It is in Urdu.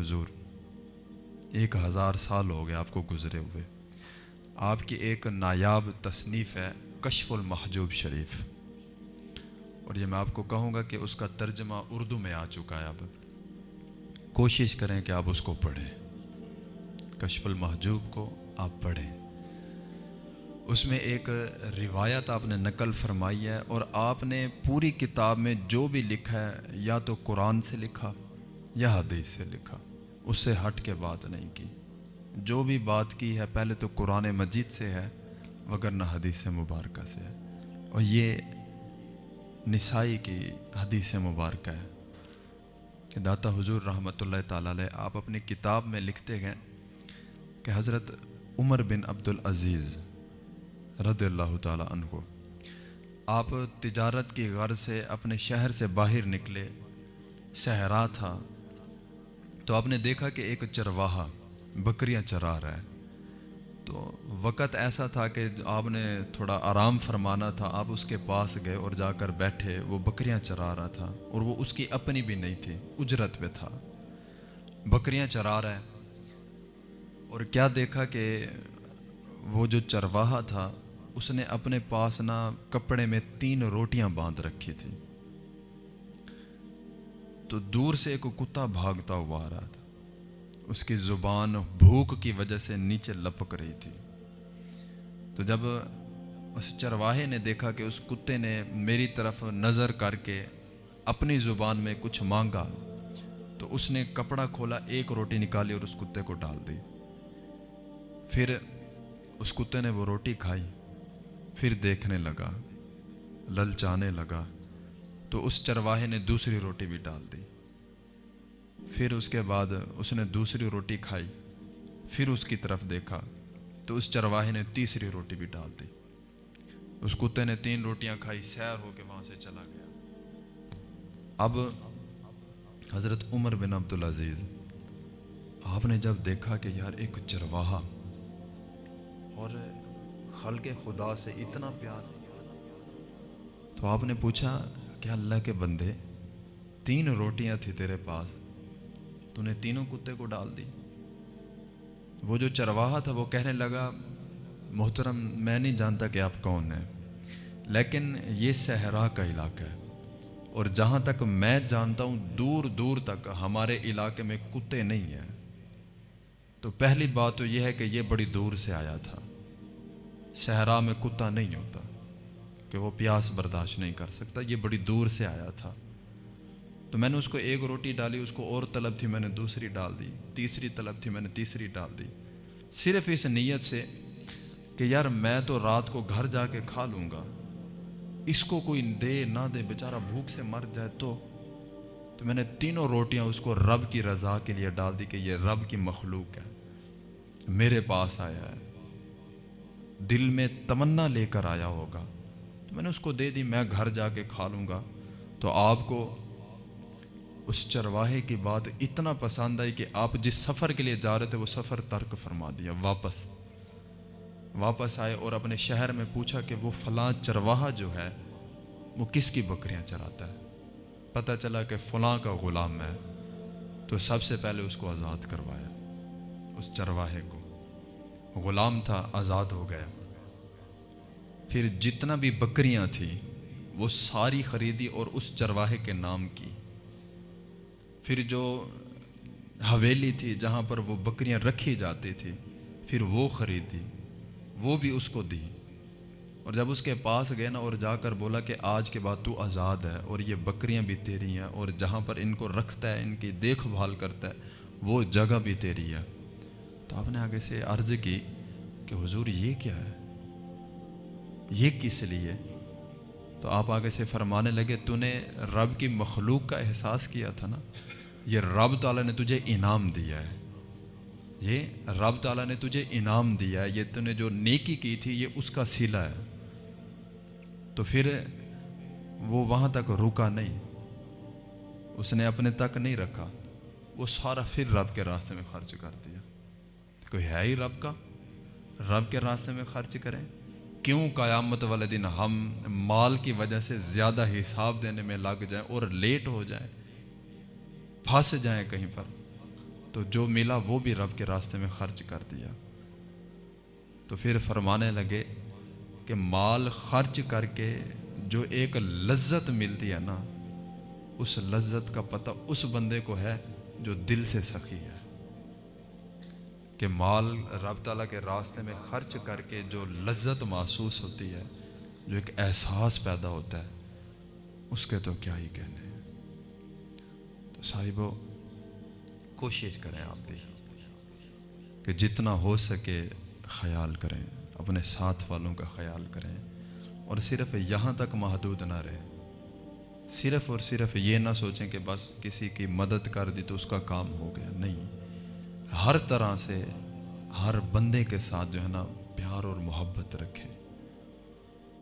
حضور، ایک ہزار سال ہو گئے آپ کو گزرے ہوئے۔ آپ کی ایک نایاب تصنیف ہے، کشف المحجوب شریف۔ اور یہ میں آپ کو کہوں گا کہ اس کا ترجمہ اردو میں آ چکا ہے۔ اب کوشش کریں کہ آپ اس کو پڑھیں۔ کشف المحجوب کو آپ پڑھیں۔ اس میں ایک روایت آپ نے نقل فرمائی ہے اور آپ نے پوری کتاب میں جو بھی لکھا ہے، یا تو قرآن سے لکھا یا حدیث سے لکھا۔ اس سے ہٹ کے بات نہیں کی۔ جو بھی بات کی ہے، پہلے تو قرآن مجید سے ہے وگر نہ حدیث مبارکہ سے ہے۔ اور یہ نسائی کی حدیث مبارکہ ہے۔ کہ داتا حضور رحمۃ اللہ تعالی علیہ، آپ اپنی کتاب میں لکھتے گئے کہ حضرت عمر بن عبد العزیز رضی اللہ تعالیٰ عنہ، آپ تجارت کی غرض سے اپنے شہر سے باہر نکلے، صحرا تھا۔ تو آپ نے دیکھا کہ ایک چرواہا، بکریاں چرا رہا ہے۔ تو وقت ایسا تھا کہ آپ نے تھوڑا آرام فرمانا تھا، آپ اس کے پاس گئے اور جا کر بیٹھے، وہ بکریاں چرا رہا تھا اور وہ اس کی اپنی بھی نہیں تھی، اجرت پہ تھا۔ بکریاں چرا رہا ہے۔ اور کیا دیکھا کہ وہ جو چرواہا تھا، اس نے اپنے پاس نہ کپڑے میں تین روٹیاں باندھ رکھی تھی تو دور سے ایک کتا بھاگتا ہوا آ رہا تھا۔ اس کی زبان بھوک کی وجہ سے نیچے لپک رہی تھی۔ تو جب اس چرواہے نے دیکھا کہ اس کتے نے میری طرف نظر کر کے اپنی زبان میں کچھ مانگا، تو اس نے کپڑا کھولا، ایک روٹی نکالی اور اس کتے کو ڈال دی۔ پھر اس کتے نے وہ روٹی کھائی، پھر دیکھنے لگا، للچانے لگا۔ تو اس چرواہے نے دوسری روٹی بھی ڈال دی۔ پھر اس کے بعد اس نے دوسری روٹی کھائی۔ پھر اس کی طرف دیکھا تو اس چرواہے نے تیسری روٹی بھی ڈال دی۔ اس کتے نے تین روٹیاں کھائی، سیر ہو کے وہاں سے چلا گیا۔ اب حضرت عمر بن عبدالعزیز، آپ نے جب دیکھا کہ یار ایک چرواہا اور خلق خدا سے اتنا پیار، تو آپ نے پوچھا کہ اللہ کے بندے تین روٹیاں تھی تیرے پاس۔ تو نے تینوں کتے کو ڈال دی۔ وہ جو چرواہا تھا وہ کہنے لگا، محترم، میں نہیں جانتا کہ آپ کون ہیں، لیکن یہ صحرا کا علاقہ ہے اور جہاں تک میں جانتا ہوں، دور دور تک ہمارے علاقے میں کتے نہیں ہیں۔ تو پہلی بات تو یہ ہے کہ یہ بڑی دور سے آیا تھا۔ صحرا میں کتا نہیں ہوتا۔ کہ وہ پیاس برداشت نہیں کر سکتا، یہ بڑی دور سے آیا تھا۔ تو میں نے اس کو ایک روٹی ڈالی، اس کو اور طلب تھی، میں نے دوسری ڈال دی، تیسری طلب تھی، میں نے تیسری ڈال دی۔ صرف اس نیت سے کہ یار میں تو رات کو گھر جا کے کھا لوں گا، اس کو کوئی دے نہ دے، بیچارہ بھوک سے مر جائے تو۔ تو میں نے تینوں روٹیاں اس کو رب کی رضا کے لیے ڈال دی کہ یہ رب کی مخلوق ہے، میرے پاس آیا ہے، دل میں تمنا لے کر آیا ہوگا۔ میں نے اس کو دے دی، میں گھر جا کے کھا لوں گا۔ تو آپ کو اس چرواہے کی بات اتنا پسند آئی کہ آپ جس سفر کے لیے جا رہے تھے، وہ سفر ترک فرما دیا، واپس۔ واپس آئے اور اپنے شہر میں پوچھا کہ وہ فلاں چرواہا جو ہے، وہ کس کی بکریاں چراتا ہے؟ پتہ چلا کہ فلاں کا غلام ہے۔ تو سب سے پہلے اس کو آزاد کروایا، اس چرواہے کو۔ غلام تھا، آزاد ہو گیا۔ پھر جتنا بھی بکریاں تھیں، وہ ساری خریدی اور اس چرواہے کے نام کی۔ پھر جو حویلی تھی، جہاں پر وہ بکریاں رکھی جاتی تھی، پھر وہ خریدی، وہ بھی اس کو دی۔ اور جب اس کے پاس گئے نا اور جا کر بولا کہ آج کے بعد تو آزاد ہے اور یہ بکریاں بھی تیری ہیں اور جہاں پر ان کو رکھتا ہے، ان کی دیکھ بھال کرتا ہے، وہ جگہ بھی تیری ہے۔ تو آپ نے آگے سے عرض کی کہ حضور یہ کیا ہے؟ یہ کس لیے؟ تو آپ آگے سے فرمانے لگے تو نے رب کی مخلوق کا احساس کیا تھا نا؟ یہ رب تعالیٰ نے تجھے انعام دیا ہے۔ یہ رب تعالیٰ نے تجھے انعام دیا ہے، یہ تو نے جو نیکی کی تھی، یہ اس کا سیلا ہے۔ تو پھر وہ وہاں تک رکا نہیں۔ اس نے اپنے تک نہیں رکھا۔ وہ سارا پھر رب کے راستے میں خرچ کر دیا۔ کوئی ہے ہی رب کا؟ رب کے راستے میں خرچ کریں۔ کیوں قیامت والے دن ہم مال کی وجہ سے زیادہ حساب دینے میں لگ جائیں اور لیٹ ہو جائیں، پھنس جائیں کہیں پر؟ تو جو ملا وہ بھی رب کے راستے میں خرچ کر دیا۔ تو پھر فرمانے لگے کہ مال خرچ کر کے جو ایک لذت ملتی ہے نا، اس لذت کا پتہ اس بندے کو ہے جو دل سے سخی ہے۔ کہ مال رب تعالیٰ کے راستے میں خرچ کر کے جو لذت محسوس ہوتی ہے، جو ایک احساس پیدا ہوتا ہے، اس کے تو کیا ہی کہنے ہیں؟ تو صاحبو، کوشش کریں آپ بھی کہ جتنا ہو سکے خیال کریں، اپنے ساتھ والوں کا خیال کریں، اور صرف یہاں تک محدود نہ رہیں۔ صرف اور صرف یہ نہ سوچیں کہ بس کسی کی مدد کر دی تو اس کا کام ہو گیا۔ نہیں۔ ہر طرح سے ہر بندے کے ساتھ جو ہے نا پیار اور محبت رکھیں